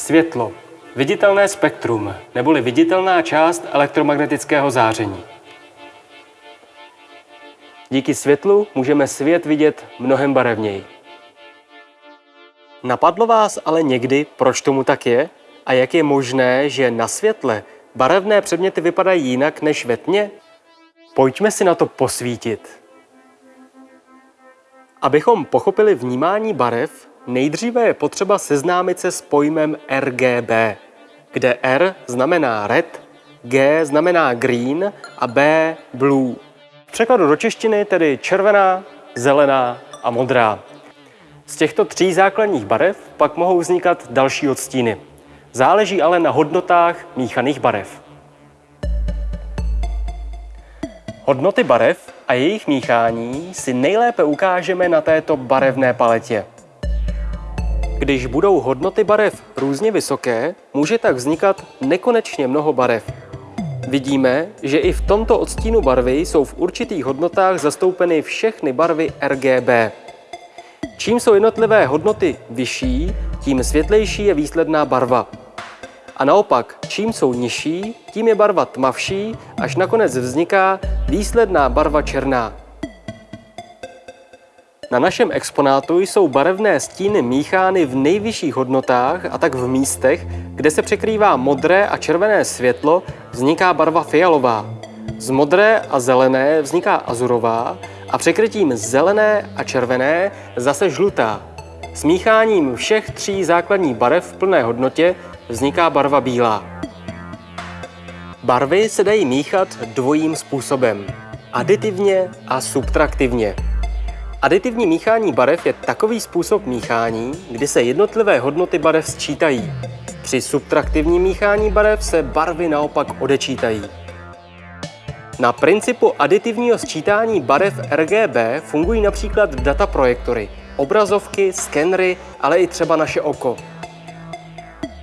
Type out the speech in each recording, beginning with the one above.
Světlo. Viditelné spektrum, neboli viditelná část elektromagnetického záření. Díky světlu můžeme svět vidět mnohem barevněji. Napadlo vás ale někdy, proč tomu tak je? A jak je možné, že na světle barevné předměty vypadají jinak než ve tmě? Pojďme si na to posvítit. Abychom pochopili vnímání barev, nejdříve je potřeba seznámit se s pojmem RGB, kde R znamená red, G znamená green a B blue. V překladu do češtiny tedy červená, zelená a modrá. Z těchto tří základních barev pak mohou vznikat další odstíny. Záleží ale na hodnotách míchaných barev. Hodnoty barev a jejich míchání si nejlépe ukážeme na této barevné paletě. Když budou hodnoty barev různě vysoké, může tak vznikat nekonečně mnoho barev. Vidíme, že i v tomto odstínu barvy jsou v určitých hodnotách zastoupeny všechny barvy RGB. Čím jsou jednotlivé hodnoty vyšší, tím světlejší je výsledná barva. A naopak, čím jsou nižší, tím je barva tmavší, až nakonec vzniká výsledná barva černá. Na našem exponátu jsou barevné stíny míchány v nejvyšších hodnotách a tak v místech, kde se překrývá modré a červené světlo, vzniká barva fialová. Z modré a zelené vzniká azurová a překrytím zelené a červené zase žlutá. S mícháním všech tří základních barev v plné hodnotě vzniká barva bílá. Barvy se dají míchat dvojím způsobem. Aditivně a subtraktivně. Aditivní míchání barev je takový způsob míchání, kdy se jednotlivé hodnoty barev sčítají. Při subtraktivním míchání barev se barvy naopak odečítají. Na principu aditivního sčítání barev RGB fungují například dataprojektory, obrazovky, skenry, ale i třeba naše oko.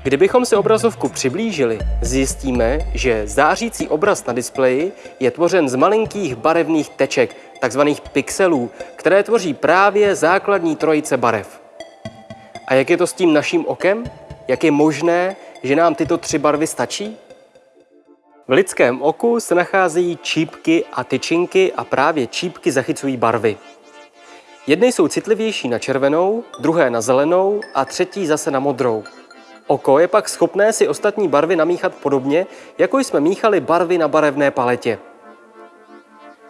Kdybychom si obrazovku přiblížili, zjistíme, že zářící obraz na displeji je tvořen z malinkých barevných teček, takzvaných pixelů, které tvoří právě základní trojice barev. A jak je to s tím naším okem? Jak je možné, že nám tyto tři barvy stačí? V lidském oku se nacházejí čípky a tyčinky a právě čípky zachycují barvy. Jedny jsou citlivější na červenou, druhé na zelenou a třetí zase na modrou. Oko je pak schopné si ostatní barvy namíchat podobně, jako jsme míchali barvy na barevné paletě.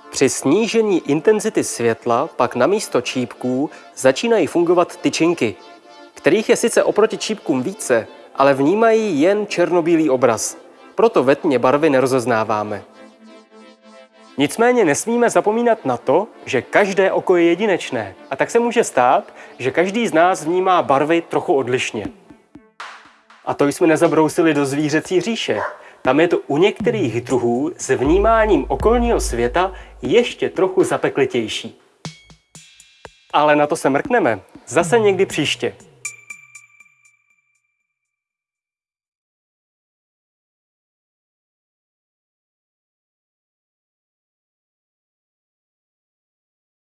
Při snížení intenzity světla pak na místo čípků začínají fungovat tyčinky, kterých je sice oproti čípkům více, ale vnímají jen černobílý obraz. Proto ve tmě barvy nerozeznáváme. Nicméně nesmíme zapomínat na to, že každé oko je jedinečné a tak se může stát, že každý z nás vnímá barvy trochu odlišně. A to jsme nezabrousili do zvířecí říše. Tam je to u některých druhů s vnímáním okolního světa ještě trochu zapeklitější. Ale na to se mrkneme zase někdy příště.